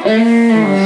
Mm-hmm.